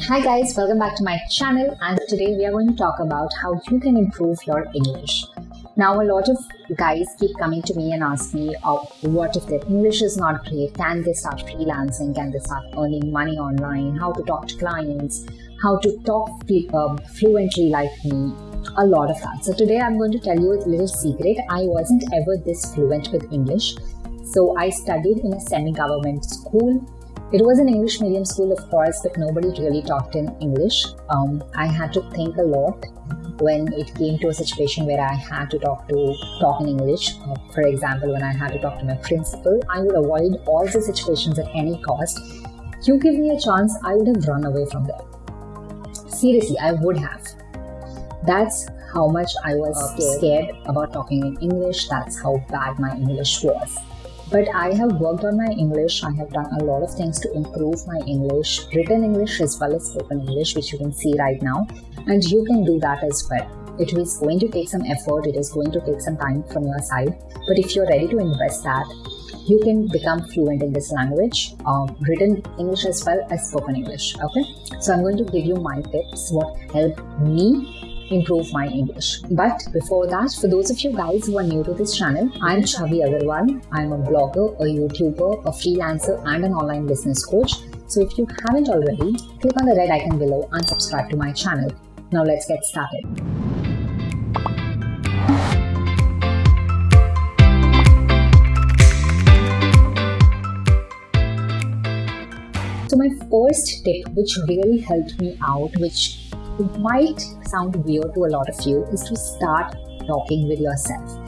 Hi guys, welcome back to my channel and today we are going to talk about how you can improve your English. Now a lot of guys keep coming to me and ask me, oh, what if their English is not great? Can they start freelancing? Can they start earning money online? How to talk to clients? How to talk uh, fluently like me? A lot of that. So today I'm going to tell you a little secret. I wasn't ever this fluent with English. So I studied in a semi-government school it was an English medium school, of course, but nobody really talked in English. Um, I had to think a lot when it came to a situation where I had to talk to talk in English. Uh, for example, when I had to talk to my principal, I would avoid all the situations at any cost. You give me a chance, I would have run away from there. Seriously, I would have. That's how much I was scared, scared about talking in English. That's how bad my English was. But I have worked on my English. I have done a lot of things to improve my English, written English as well as spoken English, which you can see right now. And you can do that as well. It is going to take some effort, it is going to take some time from your side. But if you're ready to invest that, you can become fluent in this language, um, written English as well as spoken English. Okay, so I'm going to give you my tips, what helped me improve my English. But before that, for those of you guys who are new to this channel, I'm Chavi Agarwal. I'm a blogger, a YouTuber, a freelancer, and an online business coach. So if you haven't already, click on the red icon below and subscribe to my channel. Now let's get started. So my first tip, which really helped me out, which might sound weird to a lot of you is to start talking with yourself.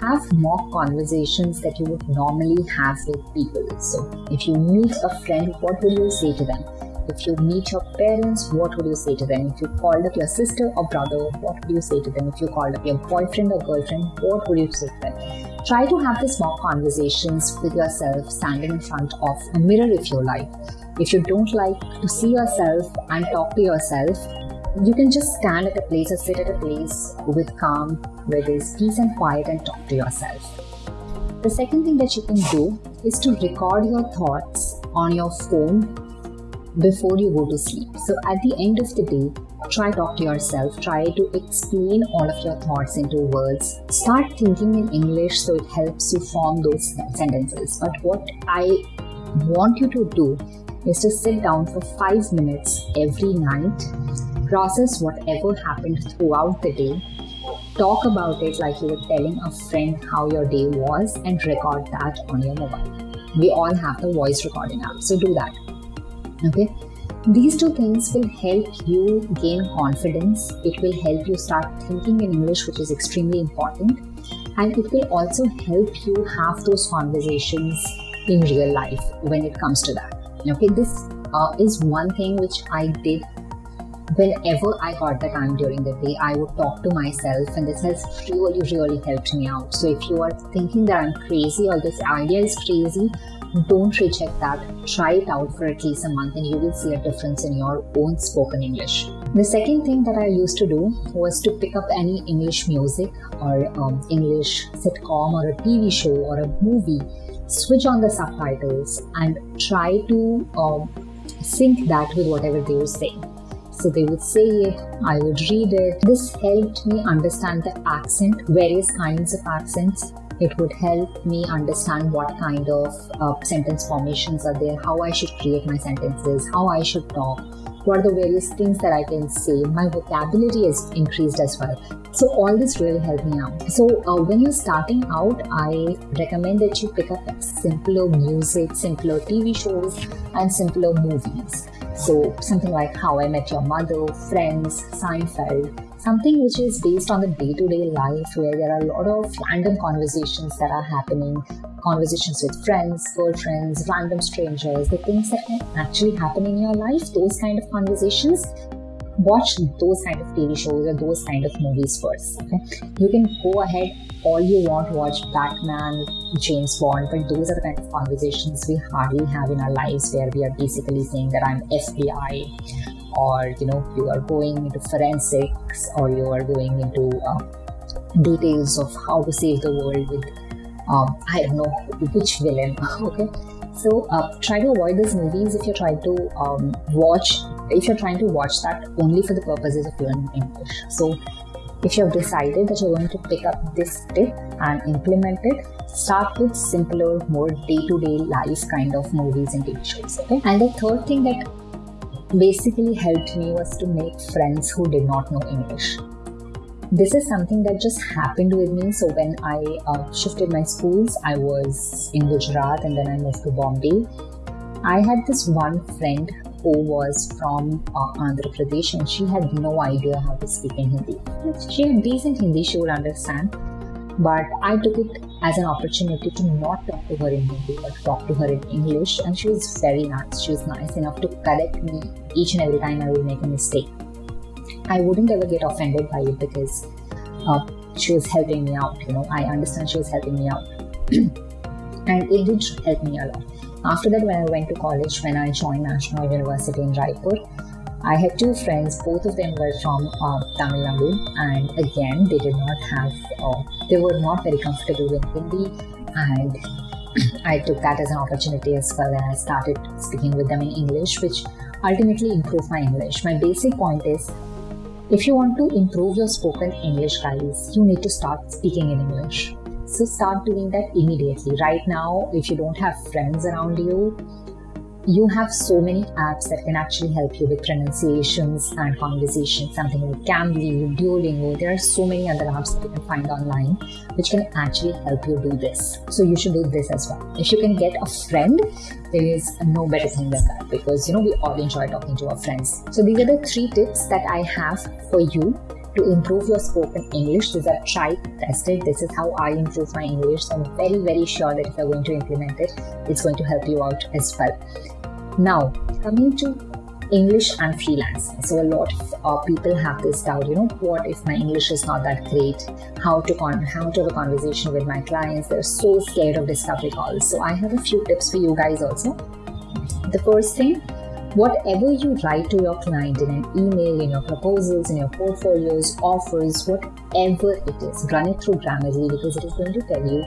Have more conversations that you would normally have with people. So, if you meet a friend, what will you say to them? If you meet your parents, what would you say to them? If you called up your sister or brother, what would you say to them? If you called up your boyfriend or girlfriend, what would you say to them? Try to have these more conversations with yourself standing in front of a mirror if you like. If you don't like to see yourself and talk to yourself, you can just stand at a place or sit at a place with calm, where there's peace and quiet and talk to yourself. The second thing that you can do is to record your thoughts on your phone before you go to sleep. So at the end of the day, try talk to yourself, try to explain all of your thoughts into words. Start thinking in English so it helps you form those sentences. But what I want you to do is to sit down for 5 minutes every night process whatever happened throughout the day, talk about it like you were telling a friend how your day was, and record that on your mobile. We all have the voice recording app, so do that. Okay. These two things will help you gain confidence. It will help you start thinking in English, which is extremely important. And it will also help you have those conversations in real life when it comes to that. Okay, this uh, is one thing which I did whenever I got the time during the day, I would talk to myself, and this has really, really helped me out. So, if you are thinking that I'm crazy or this idea is crazy, don't reject that. Try it out for at least a month, and you will see a difference in your own spoken English. The second thing that I used to do was to pick up any English music or um, English sitcom or a TV show or a movie, switch on the subtitles, and try to um, sync that with whatever they were saying. So they would say it, I would read it. This helped me understand the accent, various kinds of accents. It would help me understand what kind of uh, sentence formations are there, how I should create my sentences, how I should talk, what are the various things that I can say. My vocabulary is increased as well. So all this really helped me out. So uh, when you're starting out, I recommend that you pick up simpler music, simpler TV shows, and simpler movies. So, something like How I Met Your Mother, Friends, Seinfeld, something which is based on the day to day life where there are a lot of random conversations that are happening. Conversations with friends, girlfriends, random strangers, the things that actually happen in your life, those kind of conversations watch those kind of TV shows or those kind of movies first. Okay? You can go ahead all you want to watch Batman, James Bond, but those are the kind of conversations we hardly have in our lives where we are basically saying that I'm FBI or you know you are going into forensics or you are going into uh, details of how to save the world with um, I don't know which villain. okay, so uh, try to avoid these movies if you try to um, watch if you're trying to watch that only for the purposes of learning English. So if you have decided that you're going to pick up this tip and implement it, start with simpler, more day-to-day life kind of movies and TV shows. Okay. And the third thing that basically helped me was to make friends who did not know English. This is something that just happened with me. So when I uh, shifted my schools, I was in Gujarat and then I moved to Bombay. I had this one friend who was from uh, Andhra Pradesh and she had no idea how to speak in Hindi. She had decent Hindi, she would understand, but I took it as an opportunity to not talk to her in Hindi but talk to her in English and she was very nice. She was nice enough to correct me each and every time I would make a mistake. I wouldn't ever get offended by it because uh, she was helping me out, you know. I understand she was helping me out. and it did help me a lot. After that, when I went to college, when I joined National University in Raipur, I had two friends, both of them were from uh, Tamil Nadu, and again, they did not have, uh, they were not very comfortable with Hindi, and I took that as an opportunity as well, and I started speaking with them in English, which ultimately improved my English. My basic point is if you want to improve your spoken English, guys, you need to start speaking in English. So start doing that immediately. Right now, if you don't have friends around you, you have so many apps that can actually help you with pronunciations and conversations, Something like Cambly, Duolingo. There are so many other apps that you can find online which can actually help you do this. So you should do this as well. If you can get a friend, there is no better thing than that because you know we all enjoy talking to our friends. So these are the three tips that I have for you to improve your spoken English. These are tried, tested. This is how I improve my English. So I'm very, very sure that if you're going to implement it, it's going to help you out as well. Now, coming to English and freelance. So a lot of uh, people have this doubt, you know, what if my English is not that great? How to con- how to have a conversation with my clients? They're so scared of discovery calls. So I have a few tips for you guys also. The first thing whatever you write to your client in an email, in your proposals, in your portfolios, offers, whatever it is, run it through Grammarly because it is going to tell you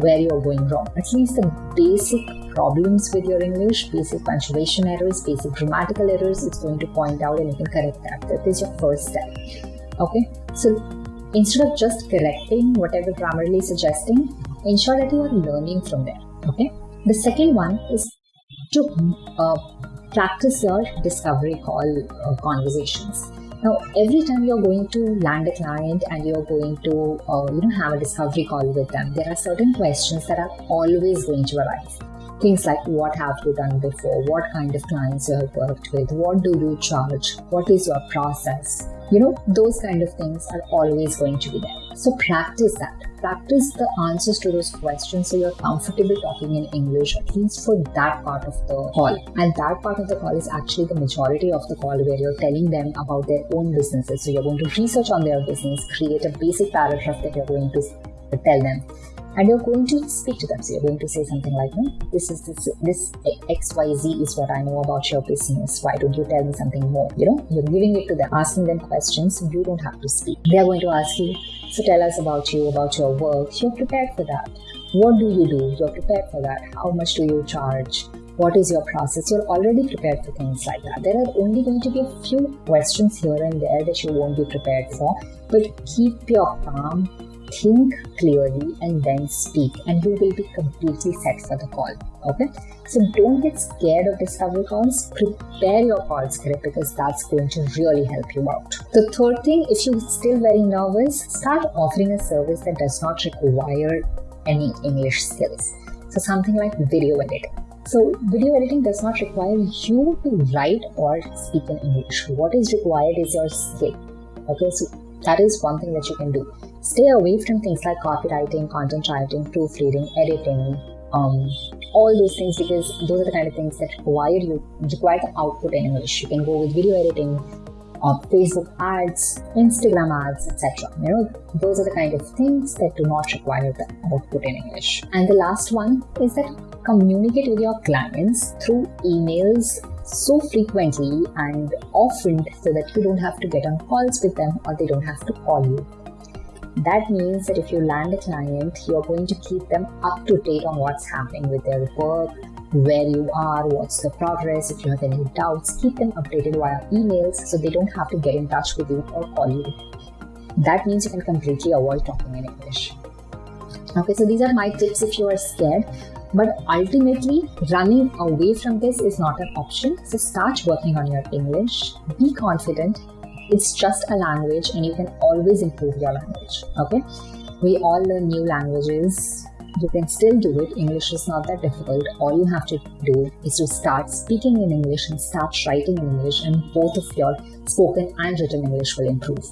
where you're going wrong. At least the basic problems with your English, basic punctuation errors, basic grammatical errors, it's going to point out and you can correct that. That is your first step. Okay, so instead of just correcting whatever Grammarly is suggesting, ensure that you are learning from there. Okay, the second one is to uh, practice your discovery call uh, conversations. Now, every time you're going to land a client and you're going to, uh, you know, have a discovery call with them, there are certain questions that are always going to arise. Things like what have you done before? What kind of clients you have worked with? What do you charge? What is your process? You know, those kind of things are always going to be there. So practice that practice the answers to those questions so you're comfortable talking in English, at least for that part of the call. And that part of the call is actually the majority of the call where you're telling them about their own businesses. So you're going to research on their business, create a basic paragraph that you're going to tell them and you're going to speak to them. So you're going to say something like, no, this is this this XYZ is what I know about your business. Why don't you tell me something more? You know, you're giving it to them, asking them questions. You don't have to speak. They're going to ask you, so tell us about you, about your work. You're prepared for that. What do you do? You're prepared for that. How much do you charge? What is your process? You're already prepared for things like that. There are only going to be a few questions here and there that you won't be prepared for, but keep your calm think clearly and then speak and you will be completely set for the call okay? So don't get scared of discovery calls. Prepare your call script because that's going to really help you out. The third thing if you're still very nervous start offering a service that does not require any english skills. So something like video editing. So, video editing does not require you to write or speak in English. What is required is your skill. Okay, so that is one thing that you can do. Stay away from things like copywriting, content writing, proofreading, editing, um, all those things because those are the kind of things that require you require the output in English. You can go with video editing, uh, Facebook ads, Instagram ads, etc. You know, those are the kind of things that do not require the output in English. And the last one is that communicate with your clients through emails so frequently and often so that you don't have to get on calls with them or they don't have to call you. That means that if you land a client, you're going to keep them up to date on what's happening with their work, where you are, what's the progress, if you have any doubts, keep them updated via emails so they don't have to get in touch with you or call you. That means you can completely avoid talking in English. Okay, so these are my tips if you are scared. But ultimately, running away from this is not an option. So start working on your English. Be confident. It's just a language and you can always improve your language. Okay? We all learn new languages. You can still do it. English is not that difficult. All you have to do is to start speaking in English and start writing in English, and both of your spoken and written English will improve.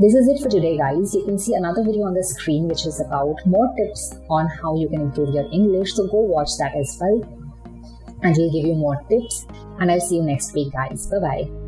This is it for today, guys. You can see another video on the screen which is about more tips on how you can improve your English. So go watch that as well. And we'll give you more tips. And I'll see you next week, guys. Bye bye.